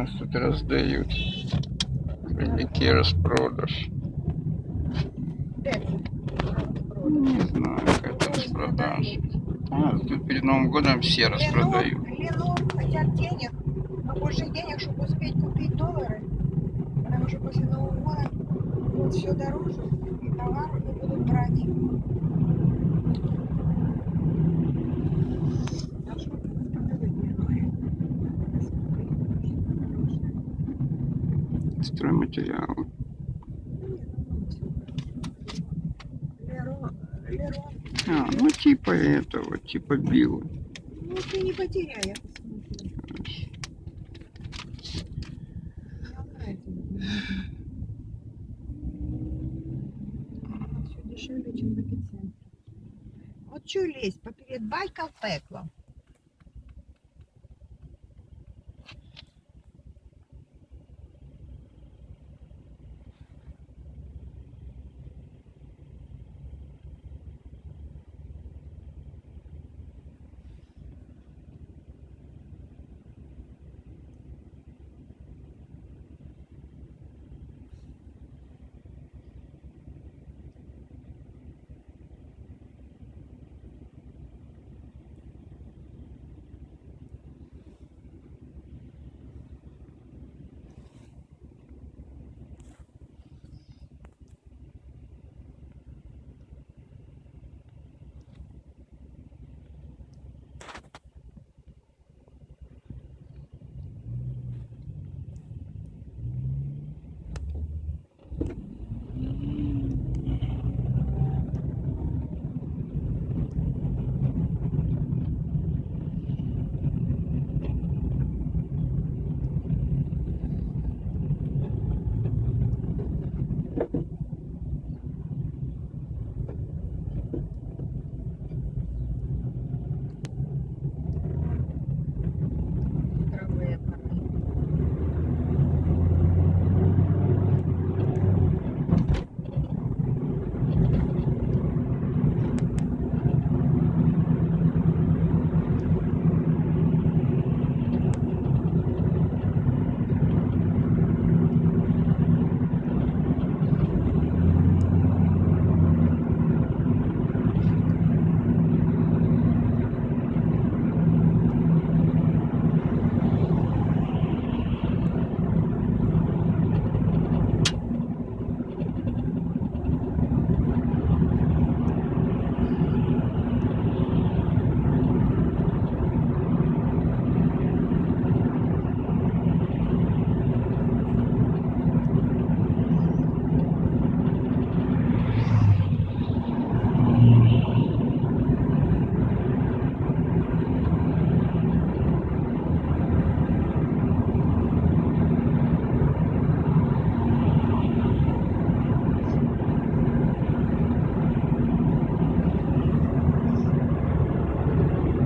нас тут раздают. Великий распродаж. Не знаю, какая-то распродаж. А, тут перед Новым годом все распродают. Ленор хотят денег, побольше денег, чтобы успеть купить доллары. Потому что после Нового года будет все дороже, товары будут брать. А что ты распределить? Стройматериалы. А, ну типа этого, типа Билла. Ну ты не потеряй, я. Все дешевле, чем в эпицентре. Вот что лезть, поперед байка в пекло.